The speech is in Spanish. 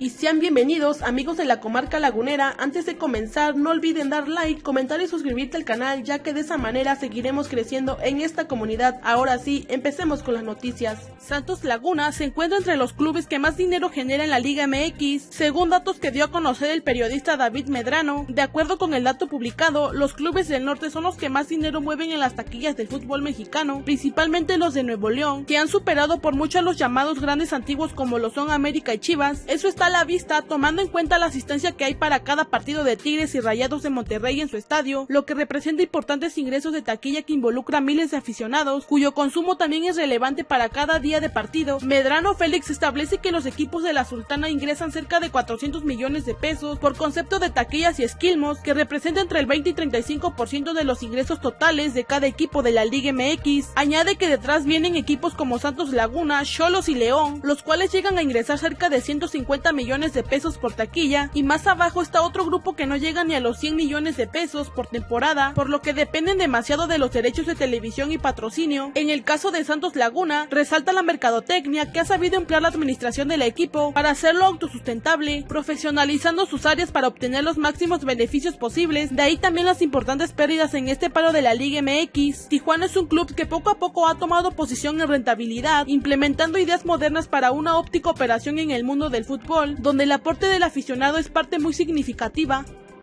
y sean bienvenidos amigos de la comarca lagunera. Antes de comenzar no olviden dar like, comentar y suscribirte al canal ya que de esa manera seguiremos creciendo en esta comunidad. Ahora sí, empecemos con las noticias. Santos Laguna se encuentra entre los clubes que más dinero genera en la Liga MX, según datos que dio a conocer el periodista David Medrano. De acuerdo con el dato publicado, los clubes del norte son los que más dinero mueven en las taquillas del fútbol mexicano, principalmente los de Nuevo León, que han superado por mucho a los llamados grandes antiguos como lo son América y Chivas. Eso está la vista tomando en cuenta la asistencia que hay para cada partido de Tigres y Rayados de Monterrey en su estadio, lo que representa importantes ingresos de taquilla que involucra miles de aficionados, cuyo consumo también es relevante para cada día de partido. Medrano Félix establece que los equipos de la Sultana ingresan cerca de 400 millones de pesos por concepto de taquillas y esquilmos, que representa entre el 20 y 35% de los ingresos totales de cada equipo de la Liga MX. Añade que detrás vienen equipos como Santos Laguna, Cholos y León, los cuales llegan a ingresar cerca de 150 millones de pesos por taquilla, y más abajo está otro grupo que no llega ni a los 100 millones de pesos por temporada, por lo que dependen demasiado de los derechos de televisión y patrocinio. En el caso de Santos Laguna, resalta la mercadotecnia que ha sabido emplear la administración del equipo para hacerlo autosustentable, profesionalizando sus áreas para obtener los máximos beneficios posibles, de ahí también las importantes pérdidas en este paro de la Liga MX. Tijuana es un club que poco a poco ha tomado posición en rentabilidad, implementando ideas modernas para una óptica operación en el mundo del fútbol, donde el aporte del aficionado es parte muy significativa.